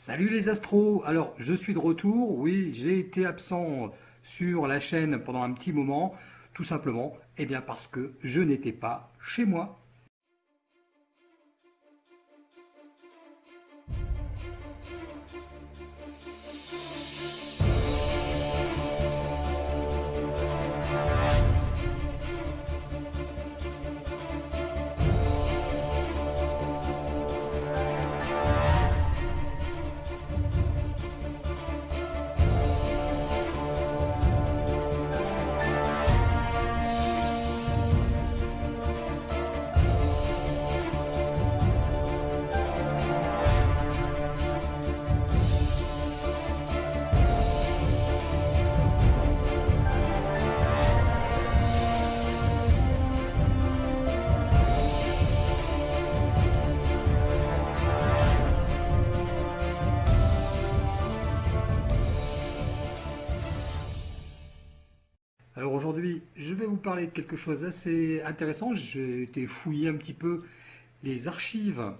Salut les astros Alors, je suis de retour. Oui, j'ai été absent sur la chaîne pendant un petit moment. Tout simplement, eh bien parce que je n'étais pas chez moi. Parler de quelque chose d'assez intéressant. J'ai été fouiller un petit peu les archives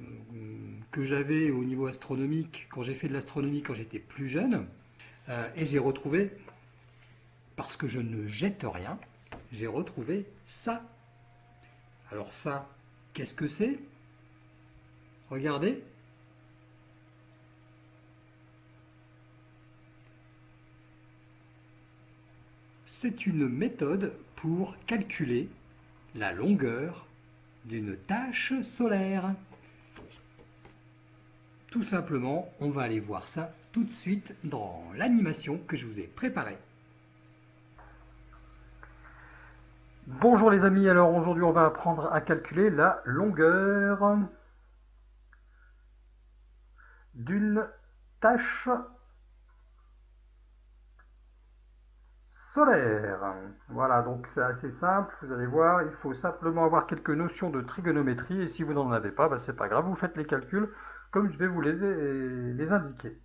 euh, que j'avais au niveau astronomique quand j'ai fait de l'astronomie quand j'étais plus jeune. Euh, et j'ai retrouvé, parce que je ne jette rien, j'ai retrouvé ça. Alors ça, qu'est-ce que c'est? Regardez, C'est une méthode pour calculer la longueur d'une tâche solaire. Tout simplement, on va aller voir ça tout de suite dans l'animation que je vous ai préparée. Bonjour les amis, alors aujourd'hui on va apprendre à calculer la longueur d'une tâche solaire. Voilà, donc c'est assez simple, vous allez voir, il faut simplement avoir quelques notions de trigonométrie, et si vous n'en avez pas, bah, c'est pas grave, vous faites les calculs comme je vais vous les, indiquer.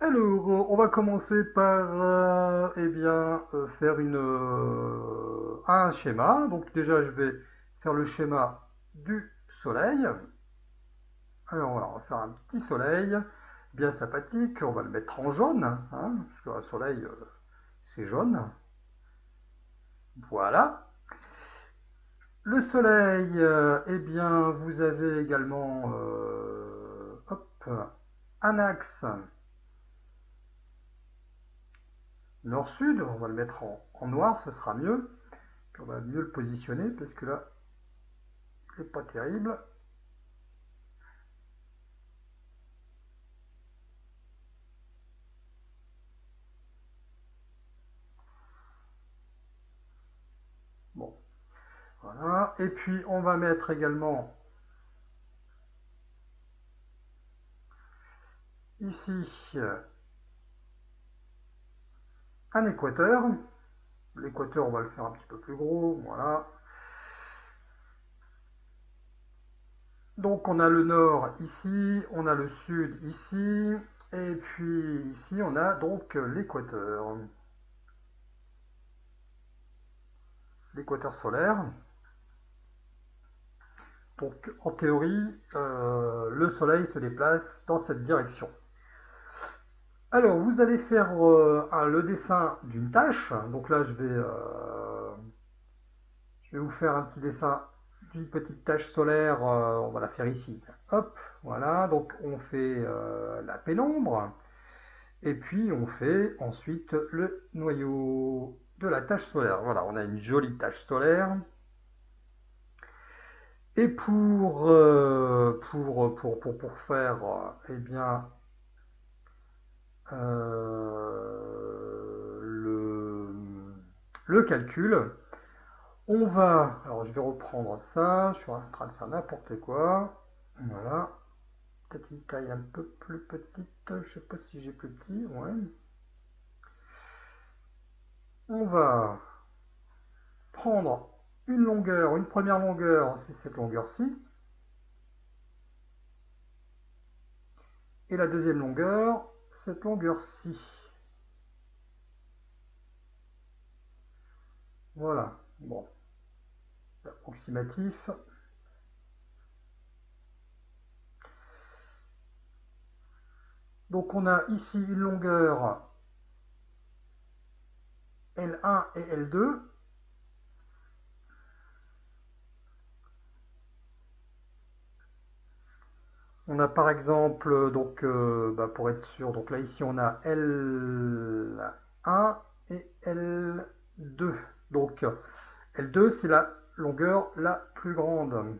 Alors, on va commencer par euh, eh euh, faire euh, un schéma. Donc déjà, je vais faire le schéma du soleil. Alors, on va faire un petit soleil bien sympathique. On va le mettre en jaune, hein, parce qu'un soleil, c'est jaune. Voilà. Le soleil, euh, eh bien, vous avez également euh, un axe nord-sud. On va le mettre en, noir, ce sera mieux. on va mieux le positionner parce que là, il n'est pas terrible. Voilà. Et puis, on va mettre également ici un équateur. L'équateur, on va le faire un petit peu plus gros. Voilà. Donc, on a le nord ici, on a le sud ici, et puis ici, on a donc l'équateur. L'équateur solaire. Donc en théorie, euh, le Soleil se déplace dans cette direction. Alors vous allez faire euh, le dessin d'une tâche. Donc là je vais, euh, je vais vous faire un petit dessin d'une petite tâche solaire. on va la faire ici. Hop, voilà. Donc on fait la pénombre. Et puis on fait ensuite le noyau de la tâche solaire. Voilà, on a une jolie tâche solaire. Et pour, euh, pour, pour, pour, pour, faire euh, eh bien, euh, le, le calcul, on va, alors je vais reprendre ça, je suis en train de faire n'importe quoi, voilà, peut-être une taille un peu plus petite, je sais pas si j'ai plus petit, ouais. On va prendre une longueur, une première longueur, c'est cette longueur-ci. Et la deuxième longueur, cette longueur-ci. Voilà, bon, c'est approximatif. Donc on a ici une longueur L1 et L2. On a par exemple, donc euh, bah, pour être sûr, donc là ici on a L1 et L2. Donc L2 c'est la longueur la plus grande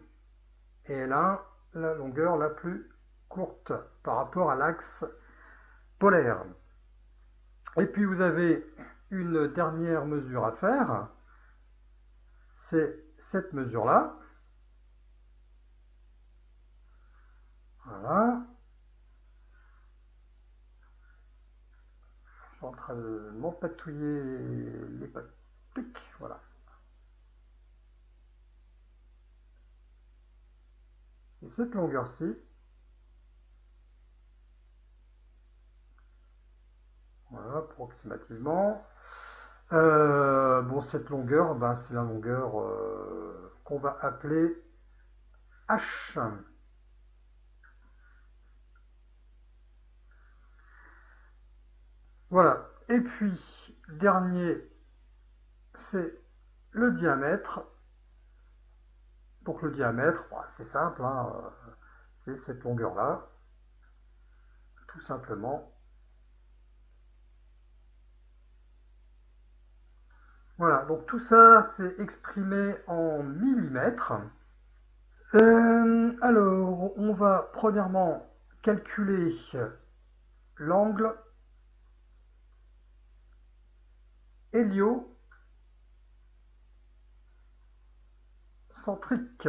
et L1 la longueur la plus courte par rapport à l'axe polaire. Et puis vous avez une dernière mesure à faire, c'est cette mesure-là. Voilà. Je suis en train de m'empatouiller les pattes. Voilà. Et cette longueur-ci, voilà, approximativement. Euh, bon, cette longueur, ben, c'est la longueur euh, qu'on va appeler H. Voilà. Et puis, dernier, c'est le diamètre. Donc le diamètre, bah, c'est simple, hein, euh, c'est cette longueur-là, tout simplement. Voilà, donc tout ça, c'est exprimé en millimètres. Euh, alors, on va premièrement calculer l'angle hélio centrique.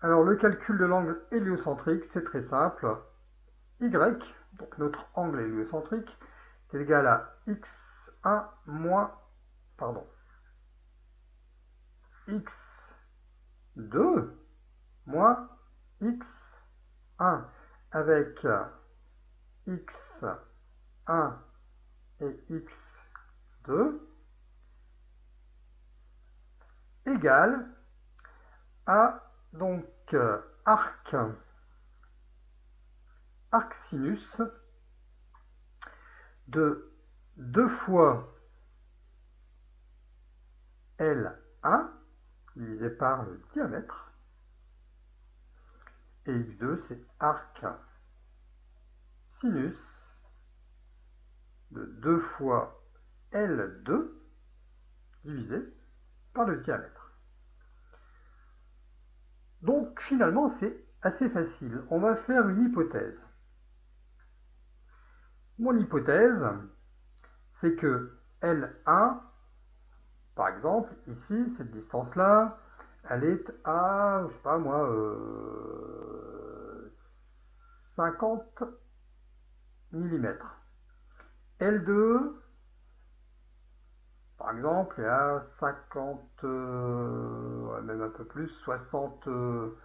Alors le calcul de l'angle héliocentrique, c'est très simple. Y, donc notre angle héliocentrique, est égal à x1 moins, pardon, x2 moins x1 avec x1 et x2 égale à donc arc arc sinus de 2 fois L1 divisé par le diamètre et x2 c'est arc sinus de 2 fois L2 divisé par le diamètre. Donc finalement c'est assez facile. On va faire une hypothèse. Mon hypothèse, c'est que L1, par exemple, ici, cette distance-là, elle est à, je sais pas moi, 50 mm. L2, par exemple, est à 50, euh, même un peu plus, 60, euh,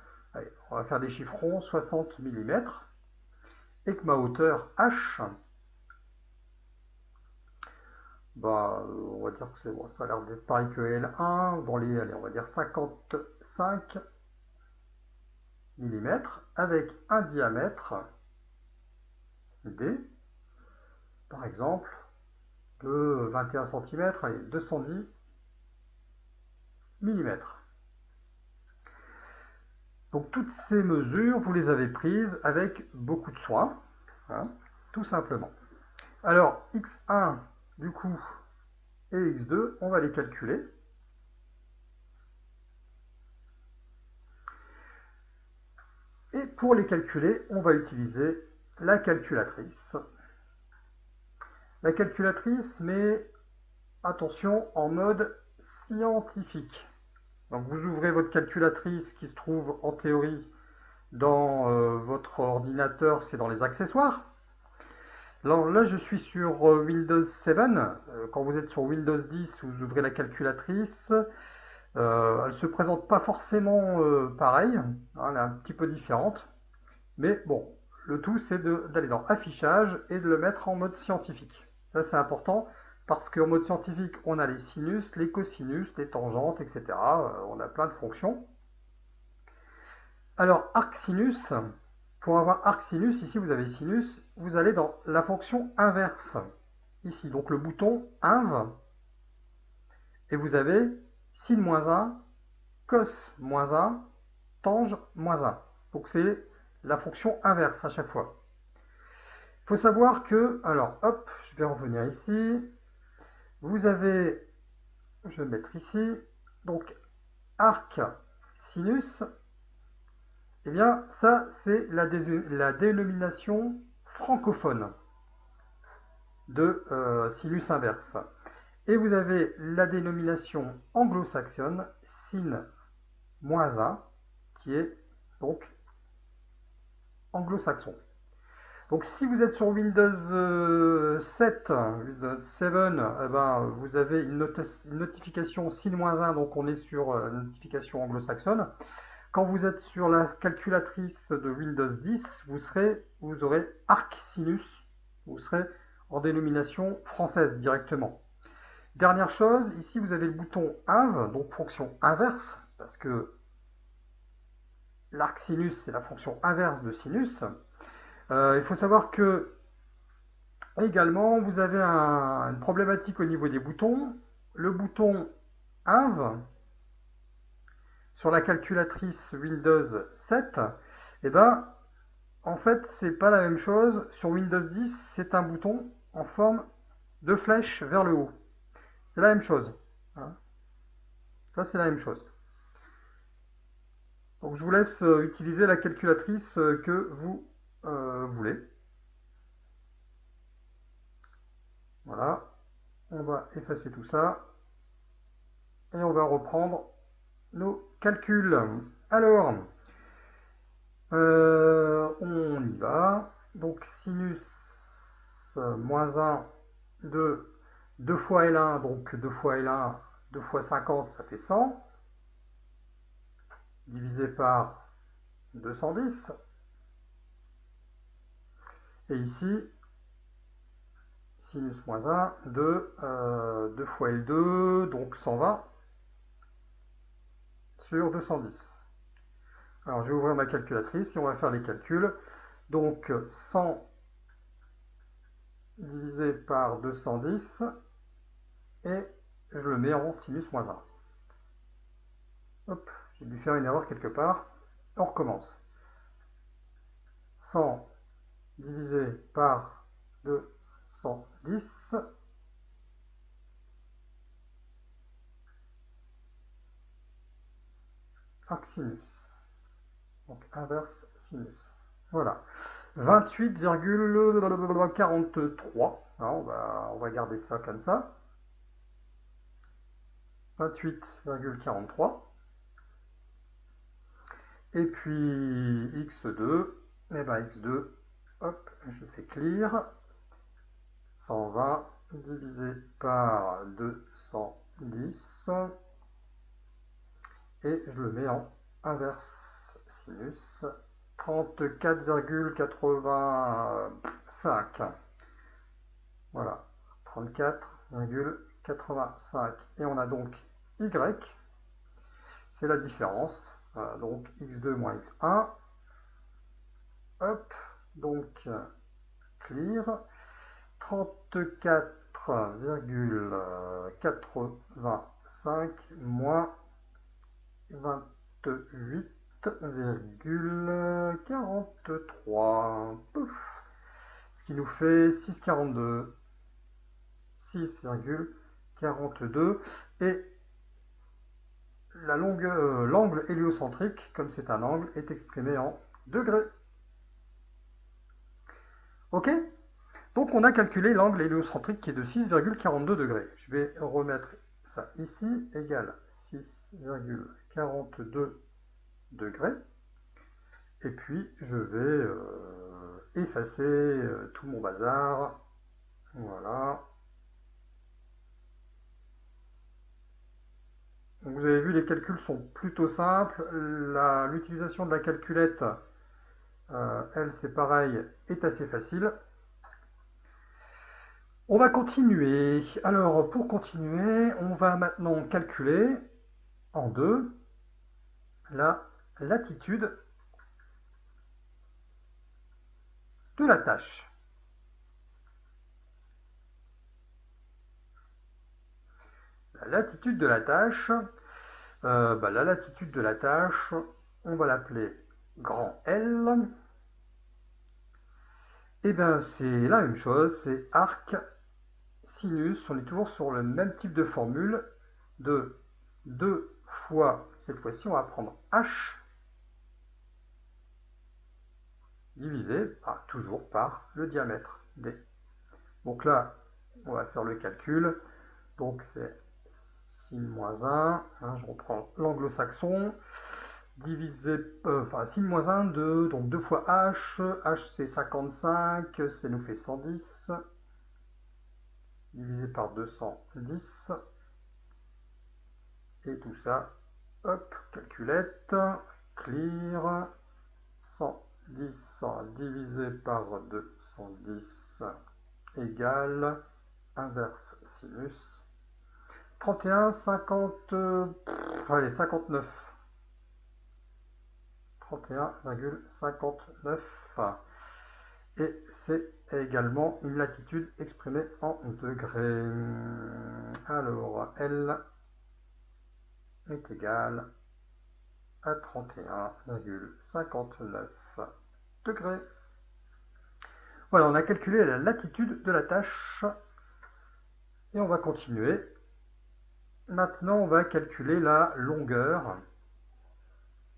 on va faire des chiffrons, 60 mm, et que ma hauteur h, bah, on va dire que c'est bon, ça a l'air d'être pareil que L1, dans les, allez, on va dire 55 mm, avec un diamètre D, par exemple, de 21 cm, allez, 210 mm. Donc toutes ces mesures, vous les avez prises avec beaucoup de soin, hein, tout simplement. Alors, x1, du coup, et x2, on va les calculer. Et pour les calculer, on va utiliser la calculatrice. La calculatrice met, attention, en mode scientifique. Donc vous ouvrez votre calculatrice qui se trouve en théorie dans euh, votre ordinateur, c'est dans les accessoires. Alors là, je suis sur euh, Windows 7. Euh, quand vous êtes sur Windows 10, vous ouvrez la calculatrice. elle ne se présente pas forcément pareil. Hein, elle est un petit peu différente. Mais bon, le tout, c'est d'aller dans Affichage et de le mettre en mode scientifique. Ça, c'est important parce qu'en mode scientifique, on a les sinus, les cosinus, les tangentes, etc. Euh, on a plein de fonctions. Alors, arc sinus, Pour avoir arc sinus, ici vous avez sinus, vous allez dans la fonction inverse. Ici, donc le bouton inv, et vous avez sin moins 1, cos moins 1, tange moins 1. Donc c'est la fonction inverse à chaque fois. Faut savoir que, alors hop, je vais revenir ici, vous avez, je vais mettre ici, donc arc sinus, eh bien ça c'est la, la, dénomination francophone de euh, sinus inverse. Et vous avez la dénomination anglo-saxonne sin moins 1 qui est donc anglo-saxon. Donc si vous êtes sur Windows 7, euh, Windows 7, eh ben, vous avez une, notification sin-1, donc on est sur euh, la notification anglo-saxonne. Quand vous êtes sur la calculatrice de Windows 10, vous, vous aurez arc sinus, vous serez en dénomination française directement. Dernière chose, ici vous avez le bouton inv, donc fonction inverse, parce que l'arc sinus c'est la fonction inverse de sinus. Euh, il faut savoir que également vous avez une problématique au niveau des boutons. Le bouton INV sur la calculatrice Windows 7, eh ben, en fait, c'est pas la même chose. Sur Windows 10, c'est un bouton en forme de flèche vers le haut. C'est la même chose. Hein. Ça, c'est la même chose. Donc, je vous laisse euh, utiliser la calculatrice euh, que vous euh, voulez? Voilà. On va effacer tout ça. Et on va reprendre nos calculs. Alors, euh, on y va. Donc sinus moins 1 de 2 fois L1, donc 2 fois L1, 2 fois 50, ça fait 100. Divisé par 210. Et ici, sinus moins 1 de 2 fois L2, donc 120 sur 210. Alors je vais ouvrir ma calculatrice et on va faire les calculs. Donc 100 divisé par 210 et je le mets en sinus moins 1. Hop, j'ai dû faire une erreur quelque part. On recommence. 100 divisé par 210 arc sinus. Donc inverse sinus. Voilà. 28,43. On va, on va garder ça comme ça. 28,43. Et puis x2, et ben x2, Hop, je fais clear. 120 divisé par 210 et je le mets en inverse sinus. 34,85 voilà. 34,85 et on a donc y. C'est la différence. Donc x2 moins x1 hop donc clear. 34,85 moins 28,43 ce qui nous fait 6,42 6,42 et euh, l'angle héliocentrique, comme c'est un angle, est exprimé en degrés. Ok Donc on a calculé l'angle héliocentrique qui est de 6,42 degrés. Je vais remettre ça ici, égal 6,42 degrés. Et puis je vais euh, effacer euh, tout mon bazar. Voilà. vous avez vu, les calculs sont plutôt simples. L'utilisation de la calculette euh, elle, c'est pareil, est assez facile. On va continuer. Alors, pour continuer, on va maintenant calculer en deux la latitude de la tâche. La latitude de la tâche, euh, bah, la latitude de la tâche, on va l'appeler grand L. Et eh bien c'est la même chose, c'est arc sinus, on est toujours sur le même type de formule de 2 fois, cette fois-ci on va prendre h divisé toujours par le diamètre d. Donc là, on va faire le calcul. Donc c'est sin moins 1, hein, je reprends l'anglo-saxon, divisé, euh, enfin sin moins 1, 2, donc 2 fois h, h c'est 55, ça nous fait 110, divisé par 210, et tout ça, hop, calculette, clear, 110 divisé par 210 égale inverse sinus 31, 50, allez, 59. 31,59. Et c'est également une latitude exprimée en degrés. Alors, L est égal à 31,59 degrés. Voilà, on a calculé la latitude de la tâche. Et on va continuer Maintenant, on va calculer la longueur,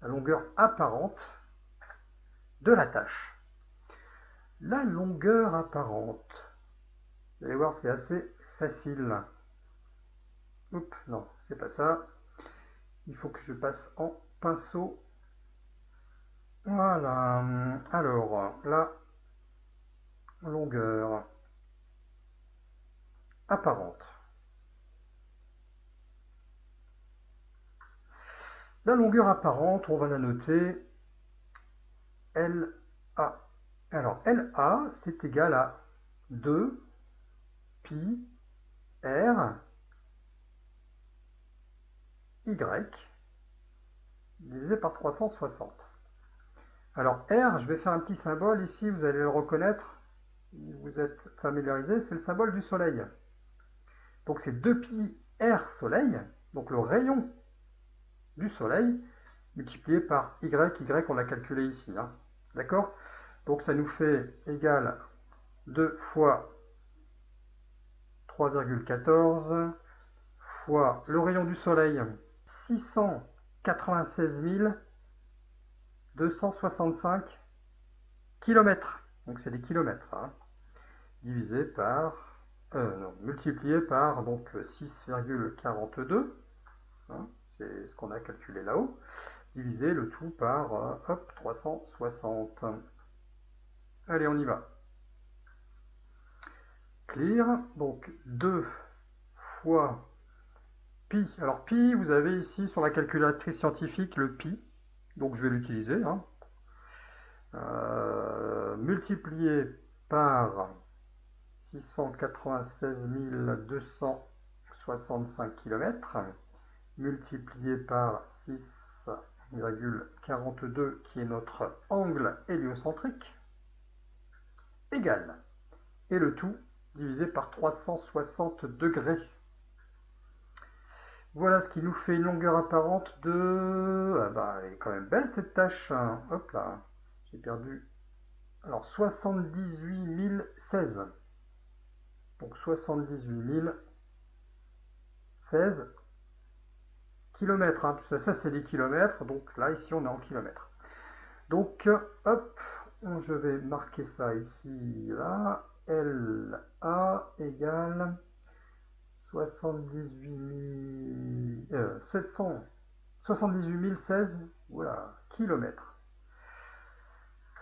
la longueur apparente de la tâche. La longueur apparente, vous allez voir, c'est assez facile. Oups, non, c'est pas ça. Il faut que je passe en pinceau. Voilà. Alors, la longueur apparente. La longueur apparente, on va la noter LA. Alors LA, c'est égal à 2 pi R Y divisé par 360. Alors R, je vais faire un petit symbole ici, vous allez le reconnaître, si vous êtes familiarisé, c'est le symbole du soleil. Donc c'est 2 pi R soleil, donc le rayon du Soleil multiplié par y, y on l'a calculé ici. Hein. D'accord? Donc ça nous fait égal 2 fois 3,14 fois le rayon du Soleil 696 265 km. Donc c'est des kilomètres, hein. divisé par, euh, non, multiplié par donc 6,42 Hein, c'est ce qu'on a calculé là-haut, diviser le tout par euh, hop, 360. Allez, on y va. Clear, donc 2 fois pi. Alors pi, vous avez ici sur la calculatrice scientifique le pi, donc je vais l'utiliser. Hein. Euh, multiplié par 696 265 km multiplié par 6,42 qui est notre angle héliocentrique égal. Et le tout divisé par 360 degrés. Voilà ce qui nous fait une longueur apparente de... Ah bah, elle est quand même belle cette tâche. Hein. Hop là, j'ai perdu. Alors 78 016. Donc 78 016 kilomètres, hein, ça, ça c'est des kilomètres, donc là ici on est en kilomètres. Donc hop, je vais marquer ça ici, là, LA égale 78 700, 78 016 voilà, kilomètres.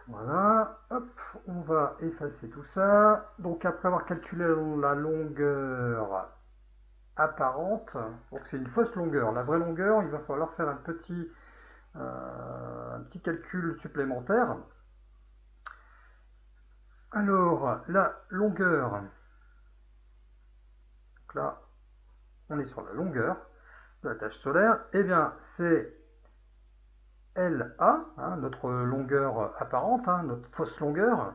Voilà, hop, on va effacer tout ça. Donc après avoir calculé la longueur apparente. Donc c'est une fausse longueur. La vraie longueur, il va falloir faire un petit, euh, un petit calcul supplémentaire. Alors, la longueur, donc là, on est sur la longueur de la tâche solaire, et eh bien c'est LA, hein, notre longueur apparente, hein, notre fausse longueur,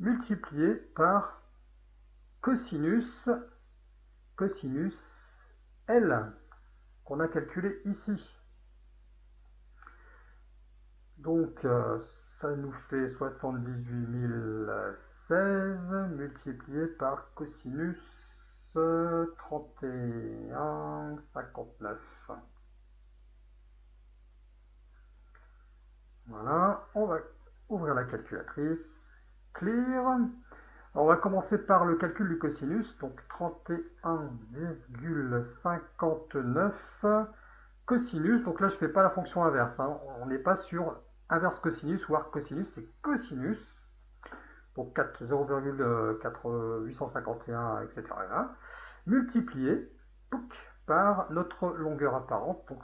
multiplié par cosinus, cosinus L, qu'on a calculé ici. Donc, euh, ça nous fait 78 016 multiplié par cosinus 31, 59. Voilà, on va ouvrir la calculatrice. Clear. On va commencer par le calcul du cosinus, donc 31,59 cosinus. Donc là, je ne fais pas la fonction inverse. Hein. On n'est pas sur inverse cosinus ou arc cosinus, c'est cosinus. Donc 0,851, etc. multiplié par notre longueur apparente, donc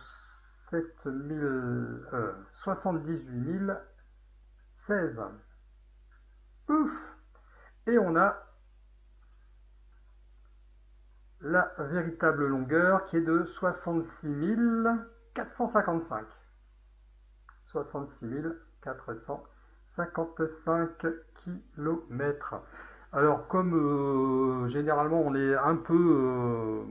78 016. Ouf Et on a la véritable longueur qui est de 66 455. 66 455 km. Alors comme euh, généralement on est un peu euh,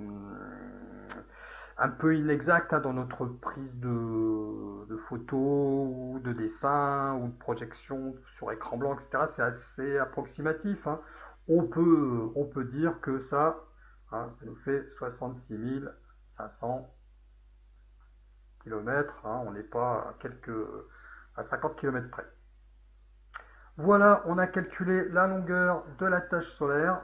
un peu inexact hein, dans notre prise de, photos de dessin ou de projection sur écran blanc, etc. C'est assez approximatif. Hein. On, peut, on peut dire que ça, hein, ça nous fait 66 500 km. on n'est pas à, quelques, à 50 km près. Voilà, on a calculé la longueur de la tâche solaire.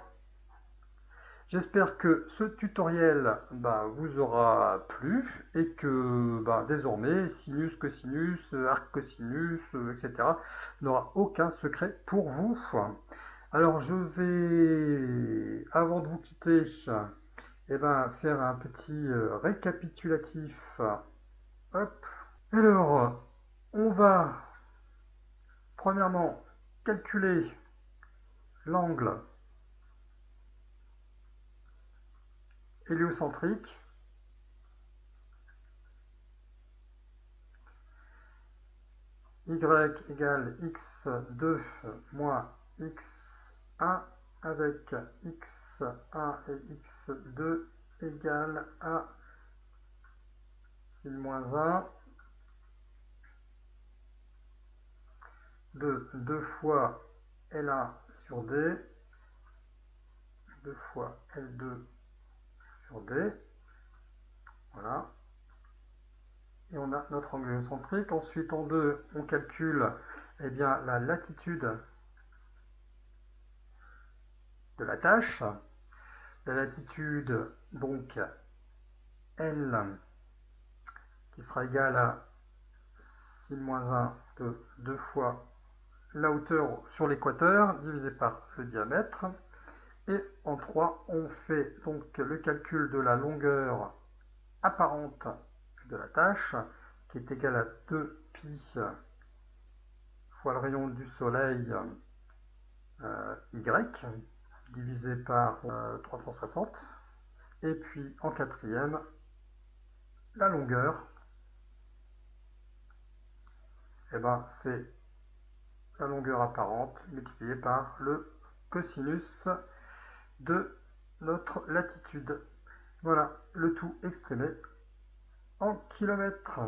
J'espère que ce tutoriel bah, vous aura plu et que bah, désormais sinus, cosinus, arc cosinus, etc. n'aura aucun secret pour vous. Alors je vais, avant de vous quitter, eh ben, faire un petit euh, récapitulatif. Hop. Alors, on va premièrement calculer l'angle héliocentrique. y égale x2 moins x1 avec x1 et x2 égale à sin moins 1 de 2 fois L1 sur D, 2 fois L2 D. Voilà. Et on a notre angle centrique. Ensuite, en deux, on calcule eh bien, la latitude de la tâche. La latitude, donc, L, qui sera égale à sin moins 1 de 2 fois la hauteur sur l'équateur divisé par le diamètre. Et en 3, on fait donc le calcul de la longueur apparente de la tâche, qui est égale à 2 pi fois le rayon du soleil euh, y, divisé par 360. Euh, Et puis en quatrième, la longueur, eh ben, c'est la longueur apparente multipliée par le cosinus de notre latitude. Voilà, le tout exprimé en kilomètres.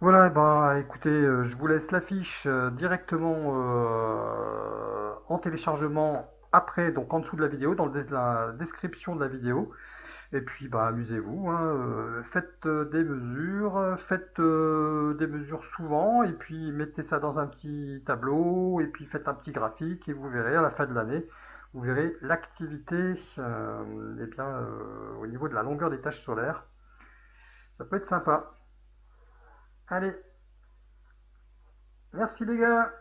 Voilà, bah écoutez, euh, je vous laisse l'affiche euh, directement euh, en téléchargement après, donc en dessous de la vidéo, dans la description de la vidéo. Et puis, bah, amusez-vous, hein, euh, faites euh, des mesures, faites euh, des mesures souvent, et puis mettez ça dans un petit tableau, et puis faites un petit graphique, et vous verrez à la fin de l'année, vous verrez l'activité eh au niveau de la longueur des tâches solaires. Ça peut être sympa. Allez, merci les gars